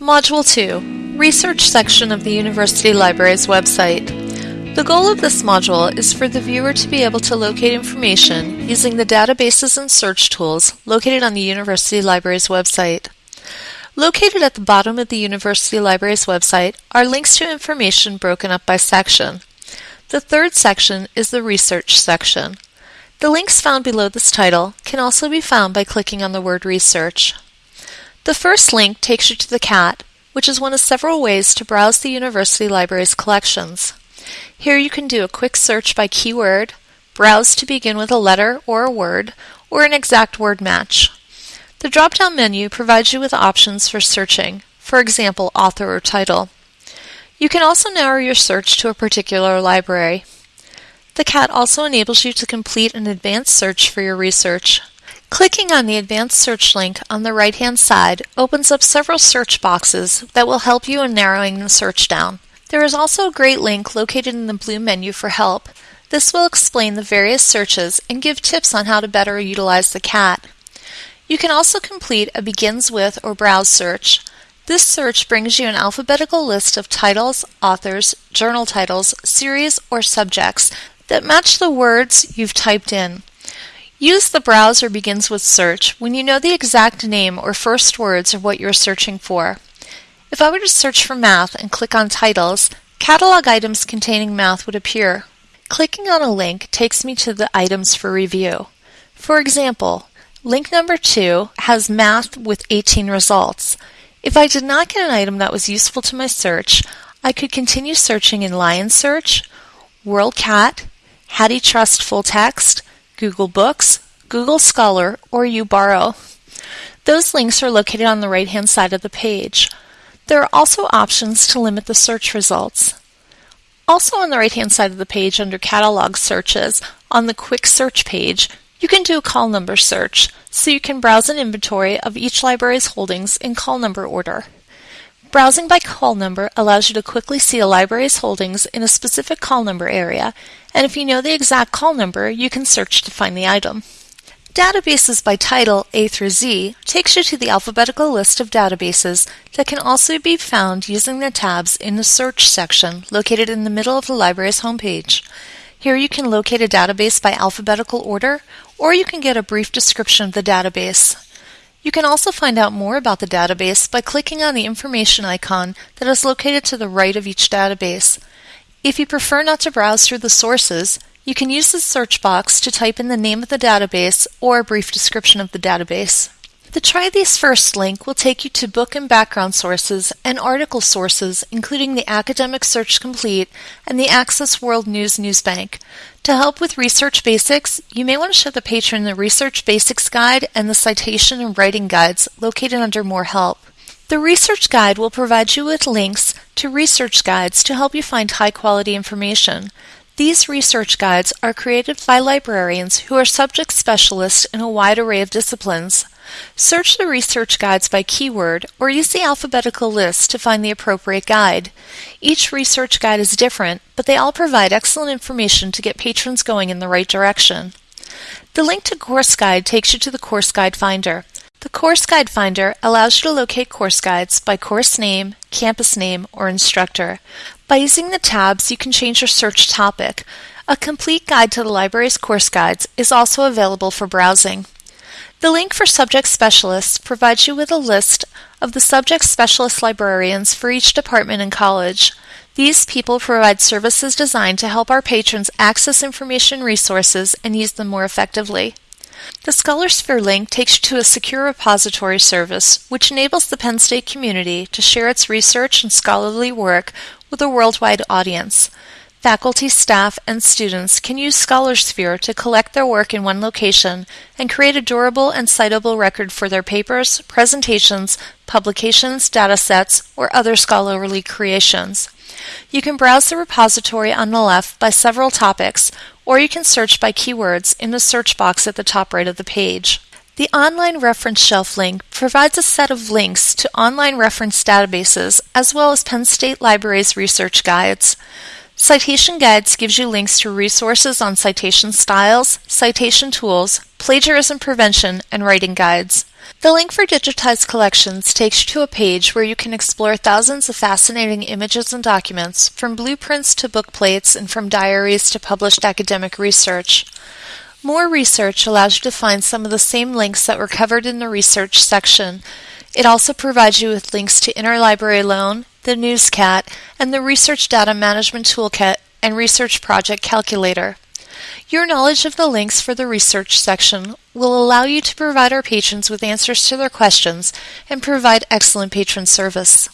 Module 2 Research section of the University Library's website. The goal of this module is for the viewer to be able to locate information using the databases and search tools located on the University Library's website. Located at the bottom of the University Library's website are links to information broken up by section. The third section is the Research section. The links found below this title can also be found by clicking on the word Research. The first link takes you to the CAT, which is one of several ways to browse the University Library's collections. Here you can do a quick search by keyword, browse to begin with a letter or a word, or an exact word match. The drop-down menu provides you with options for searching, for example, author or title. You can also narrow your search to a particular library. The CAT also enables you to complete an advanced search for your research. Clicking on the Advanced Search link on the right-hand side opens up several search boxes that will help you in narrowing the search down. There is also a great link located in the blue menu for help. This will explain the various searches and give tips on how to better utilize the CAT. You can also complete a begins with or browse search. This search brings you an alphabetical list of titles, authors, journal titles, series, or subjects that match the words you've typed in. Use the browser begins with search when you know the exact name or first words of what you're searching for. If I were to search for math and click on titles, catalog items containing math would appear. Clicking on a link takes me to the items for review. For example, link number 2 has math with 18 results. If I did not get an item that was useful to my search, I could continue searching in Lion Search, WorldCat, HathiTrust Full Text, Google Books, Google Scholar, or uBorrow. Those links are located on the right-hand side of the page. There are also options to limit the search results. Also on the right-hand side of the page under Catalog Searches, on the Quick Search page, you can do a call number search, so you can browse an inventory of each library's holdings in call number order. Browsing by call number allows you to quickly see a library's holdings in a specific call number area, and if you know the exact call number, you can search to find the item. Databases by title A through Z takes you to the alphabetical list of databases that can also be found using the tabs in the Search section located in the middle of the library's homepage. Here you can locate a database by alphabetical order, or you can get a brief description of the database. You can also find out more about the database by clicking on the information icon that is located to the right of each database. If you prefer not to browse through the sources, you can use the search box to type in the name of the database or a brief description of the database. The Try These First link will take you to book and background sources and article sources, including the Academic Search Complete and the Access World News Newsbank. To help with research basics, you may want to show the patron the Research Basics Guide and the Citation and Writing Guides located under More Help. The Research Guide will provide you with links to research guides to help you find high quality information. These research guides are created by librarians who are subject specialists in a wide array of disciplines. Search the research guides by keyword or use the alphabetical list to find the appropriate guide. Each research guide is different, but they all provide excellent information to get patrons going in the right direction. The link to Course Guide takes you to the Course Guide Finder. The Course Guide Finder allows you to locate course guides by course name, campus name, or instructor. By using the tabs, you can change your search topic. A complete guide to the library's course guides is also available for browsing. The link for Subject Specialists provides you with a list of the subject specialist librarians for each department and college. These people provide services designed to help our patrons access information resources and use them more effectively. The ScholarSphere link takes you to a secure repository service which enables the Penn State community to share its research and scholarly work with a worldwide audience. Faculty, staff, and students can use ScholarSphere to collect their work in one location and create a durable and citable record for their papers, presentations, publications, datasets, or other scholarly creations. You can browse the repository on the left by several topics, or you can search by keywords in the search box at the top right of the page. The Online Reference Shelf link provides a set of links to online reference databases as well as Penn State Library's research guides. Citation Guides gives you links to resources on citation styles, citation tools, plagiarism prevention, and writing guides. The link for digitized collections takes you to a page where you can explore thousands of fascinating images and documents, from blueprints to book plates and from diaries to published academic research. More research allows you to find some of the same links that were covered in the research section. It also provides you with links to Interlibrary Loan, the NewsCat, and the Research Data Management Toolkit and Research Project Calculator. Your knowledge of the links for the research section will allow you to provide our patrons with answers to their questions and provide excellent patron service.